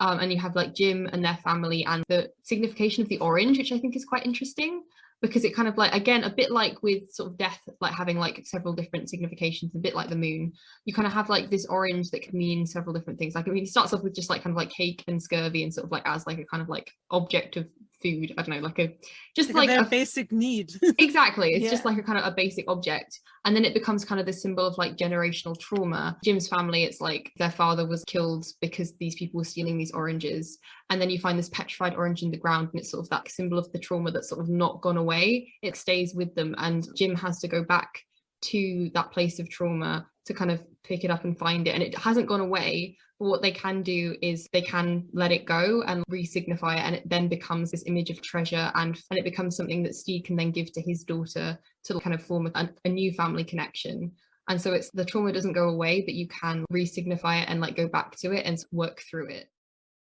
Um, and you have like Jim and their family and the signification of the orange, which I think is quite interesting because it kind of like again a bit like with sort of death like having like several different significations a bit like the moon you kind of have like this orange that can mean several different things. Like I mean it starts off with just like kind of like cake and scurvy and sort of like as like a kind of like object of food i don't know like a just like, like a basic need. Exactly it's Yeah. just like a kind of a basic object and then it becomes kind of the symbol of like generational trauma. Jim's family it's like their father was killed because these people were stealing these oranges and then you find this petrified orange in the ground and it's sort of that symbol of the trauma that's sort of not gone away. It stays with them and jim has to go back to that place of trauma to kind of pick it up and find it. And it hasn't gone away but what they can do is they can let it go and re-signify it and it then becomes this image of treasure and and it becomes something that Steve can then give to his daughter to kind of form a, a new family connection. And so it's the trauma doesn't go away but you can re-signify it and like go back to it and work through it